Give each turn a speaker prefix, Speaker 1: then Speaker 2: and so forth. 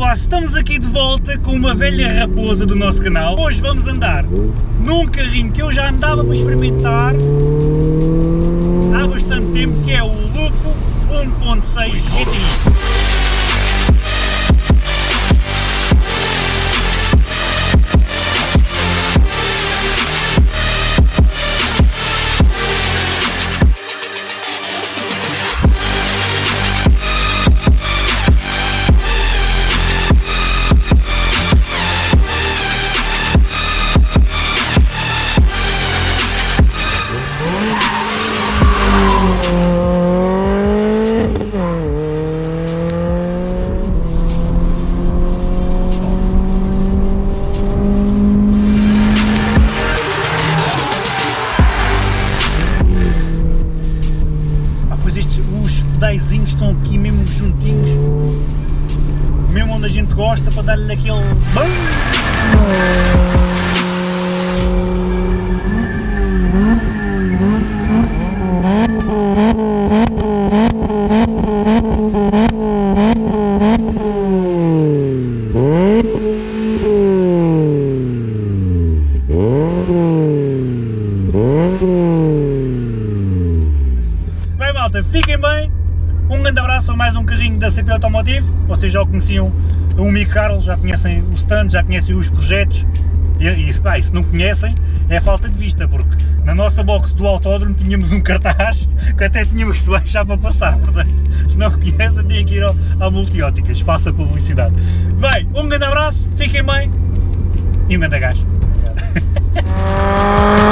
Speaker 1: Olá, estamos aqui de volta com uma velha raposa do nosso canal. Hoje vamos andar num carrinho que eu já andava para experimentar há bastante tempo, que é o Lupo 1.6 GTI. Os pedaizinhos estão aqui mesmo juntinhos, mesmo onde a gente gosta, para dar-lhe aquele... BAM! Bem fiquem bem, um grande abraço a mais um carrinho da CP Automotive, vocês já o conheciam, o Mi Carlos, já conhecem o stand, já conhecem os projetos, e, e, pá, e se não conhecem, é falta de vista, porque na nossa box do autódromo tínhamos um cartaz que até tínhamos que se baixar para passar, portanto, se não conhecem, têm que ir ao, ao Multióticas, faça publicidade. Bem, um grande abraço, fiquem bem, e um grande gajo.